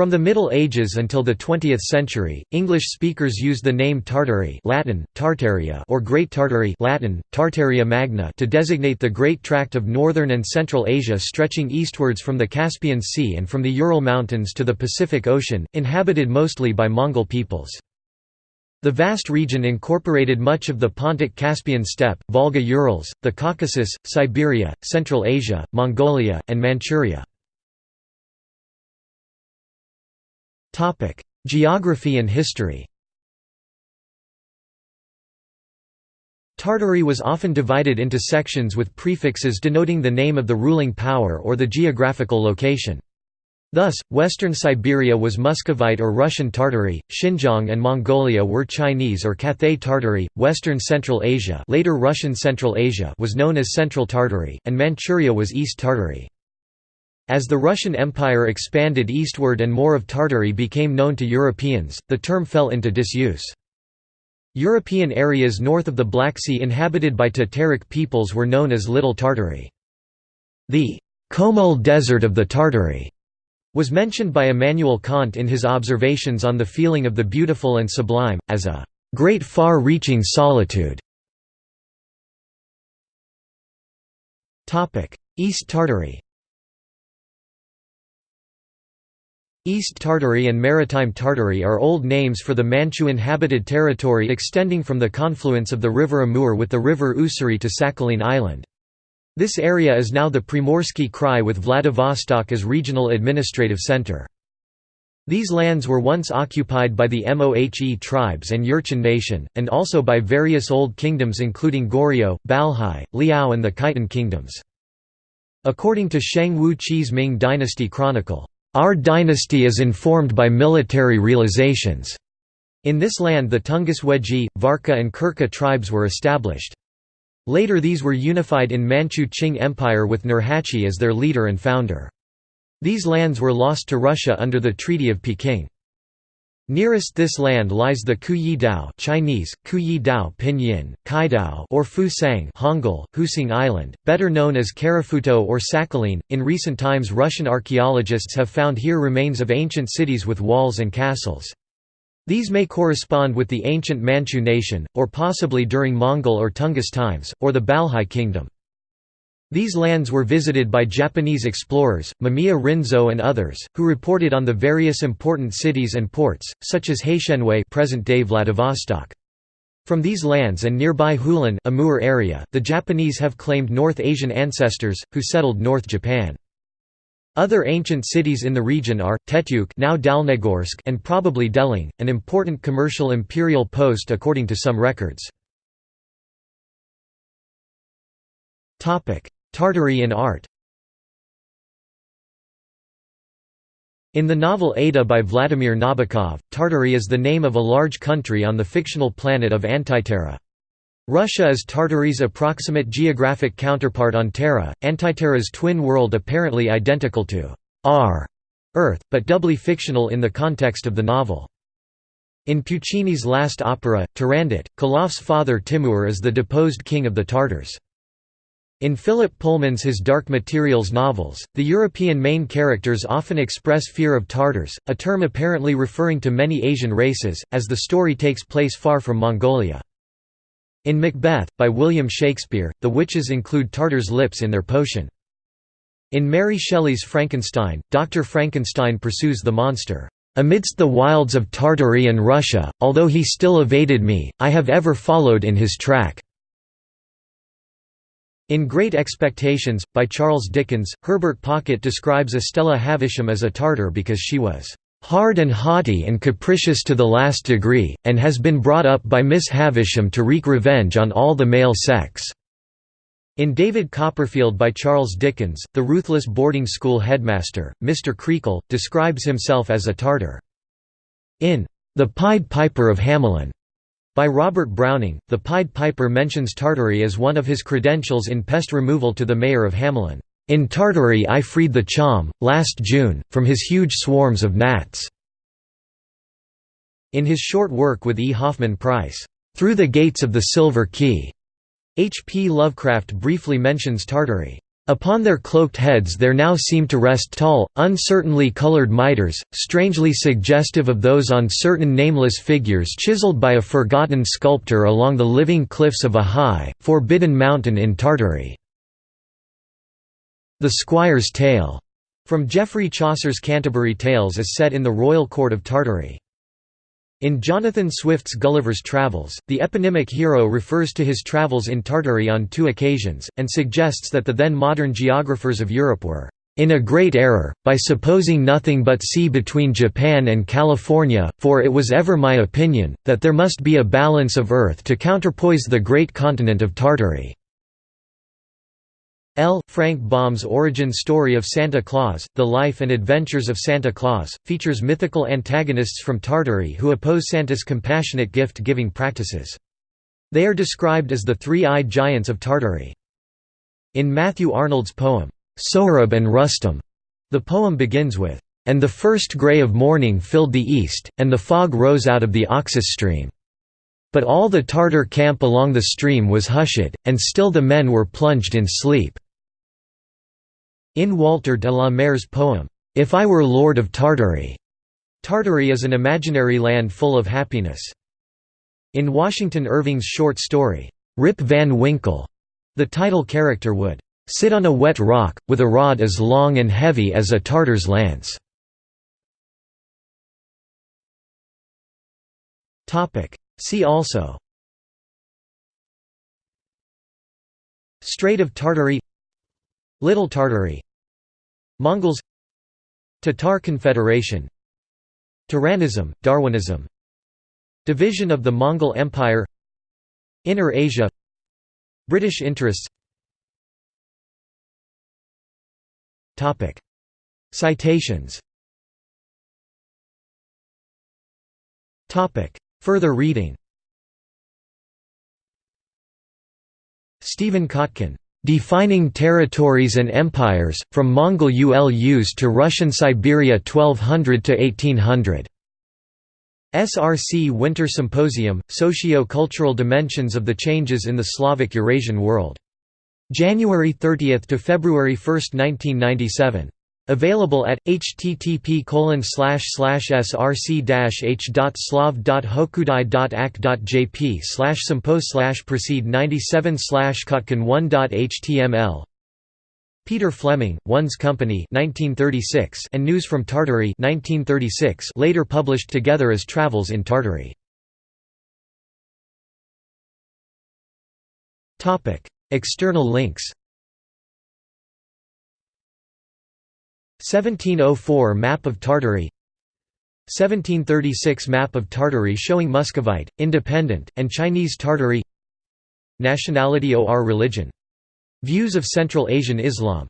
From the Middle Ages until the 20th century, English speakers used the name Tartary Latin, Tartaria or Great Tartary Latin, Tartaria Magna to designate the great tract of northern and central Asia stretching eastwards from the Caspian Sea and from the Ural Mountains to the Pacific Ocean, inhabited mostly by Mongol peoples. The vast region incorporated much of the Pontic-Caspian steppe, Volga-Urals, the Caucasus, Siberia, Central Asia, Mongolia, and Manchuria. Topic: Geography and history. Tartary was often divided into sections with prefixes denoting the name of the ruling power or the geographical location. Thus, western Siberia was Muscovite or Russian Tartary, Xinjiang and Mongolia were Chinese or Cathay Tartary, western Central Asia later Russian Central Asia was known as Central Tartary, and Manchuria was East Tartary. As the Russian Empire expanded eastward and more of Tartary became known to Europeans, the term fell into disuse. European areas north of the Black Sea inhabited by Tataric peoples were known as Little Tartary. The Komul Desert of the Tartary was mentioned by Immanuel Kant in his observations on the feeling of the beautiful and sublime, as a great far-reaching solitude. East Tartary East Tartary and Maritime Tartary are old names for the Manchu-inhabited territory extending from the confluence of the river Amur with the river Ussuri to Sakhalin Island. This area is now the Primorsky Krai with Vladivostok as regional administrative center. These lands were once occupied by the Mohe tribes and Jurchen nation, and also by various old kingdoms including Goryeo, Balhae, Liao and the Khitan kingdoms. According to Sheng Wu Qi's Ming Dynasty Chronicle, our dynasty is informed by military realizations. In this land the Tungus Weji, Varka and Khurka tribes were established. Later these were unified in Manchu Qing Empire with Nurhaci as their leader and founder. These lands were lost to Russia under the Treaty of Peking. Nearest this land lies the Kuyi Dao Chinese, Kuyi Dao Pinyin, Kaidao or Fusang Hangul, Husing Island, better known as Karafuto or Sakhalin. In recent times Russian archaeologists have found here remains of ancient cities with walls and castles. These may correspond with the ancient Manchu nation, or possibly during Mongol or Tungus times, or the Balhae kingdom. These lands were visited by Japanese explorers, Mamiya Rinzō and others, who reported on the various important cities and ports, such as Haishenwei present-day Vladivostok. From these lands and nearby Hulan Amur area, the Japanese have claimed North Asian ancestors, who settled North Japan. Other ancient cities in the region are, Tetyuk now Dalnegorsk and probably Deling, an important commercial imperial post according to some records. Tartary in art In the novel Ada by Vladimir Nabokov, Tartary is the name of a large country on the fictional planet of Antiterra. Russia is Tartary's approximate geographic counterpart on Terra, Antiterra's twin world apparently identical to R, Earth, but doubly fictional in the context of the novel. In Puccini's last opera, Turandot, Calaf's father Timur is the deposed king of the Tartars. In Philip Pullman's His Dark Materials novels, the European main characters often express fear of Tartars, a term apparently referring to many Asian races, as the story takes place far from Mongolia. In Macbeth, by William Shakespeare, the witches include Tartars' lips in their potion. In Mary Shelley's Frankenstein, Dr. Frankenstein pursues the monster. Amidst the wilds of Tartary and Russia, although he still evaded me, I have ever followed in his track. In Great Expectations, by Charles Dickens, Herbert Pocket describes Estella Havisham as a Tartar because she was "...hard and haughty and capricious to the last degree, and has been brought up by Miss Havisham to wreak revenge on all the male sex." In David Copperfield by Charles Dickens, the ruthless boarding school headmaster, Mr. Creakle, describes himself as a Tartar. In The Pied Piper of Hamelin, by Robert Browning, the Pied Piper mentions Tartary as one of his credentials in pest removal to the mayor of Hamelin. In Tartary I freed the Cham, last June, from his huge swarms of gnats." In his short work with E. Hoffman Price, "'Through the Gates of the Silver Key'", H. P. Lovecraft briefly mentions Tartary. Upon their cloaked heads there now seem to rest tall, uncertainly colored mitres, strangely suggestive of those on certain nameless figures chiseled by a forgotten sculptor along the living cliffs of a high, forbidden mountain in Tartary. The Squire's Tale, from Geoffrey Chaucer's Canterbury Tales is set in the royal court of Tartary. In Jonathan Swift's Gulliver's Travels, the eponymic hero refers to his travels in Tartary on two occasions, and suggests that the then modern geographers of Europe were in a great error, by supposing nothing but sea between Japan and California, for it was ever my opinion, that there must be a balance of earth to counterpoise the great continent of Tartary. L. Frank Baum's origin story of Santa Claus, The Life and Adventures of Santa Claus, features mythical antagonists from Tartary who oppose Santa's compassionate gift-giving practices. They are described as the three-eyed giants of Tartary. In Matthew Arnold's poem, Sohrab and Rustum, the poem begins with, "...and the first grey of morning filled the east, and the fog rose out of the Oxus stream. But all the Tartar camp along the stream was hushed, and still the men were plunged in sleep." In Walter de la Mare's poem, If I Were Lord of Tartary, Tartary is an imaginary land full of happiness. In Washington Irving's short story, Rip Van Winkle, the title character would sit on a wet rock, with a rod as long and heavy as a Tartar's lance. See also Strait of Tartary Little Tartary Mongols Tatar Confederation Turanism, Darwinism Division of the Mongol Empire Inner Asia British interests Citations Further reading Stephen Kotkin Defining Territories and Empires, from Mongol ULUs to Russian Siberia 1200 to 1800. SRC Winter Symposium, Socio-Cultural Dimensions of the Changes in the Slavic Eurasian World. January 30 to February 1, 1997. Available at http colon slash slash src-h.slav.hokudai.ac.jp slash proceed 97 slash kotkin1.html Peter Fleming, One's Company 1936 and News from Tartary 1936 later published together as Travels in Tartary. Topic External links 1704 Map of Tartary 1736 Map of Tartary showing Muscovite, Independent, and Chinese Tartary Nationality or religion. Views of Central Asian Islam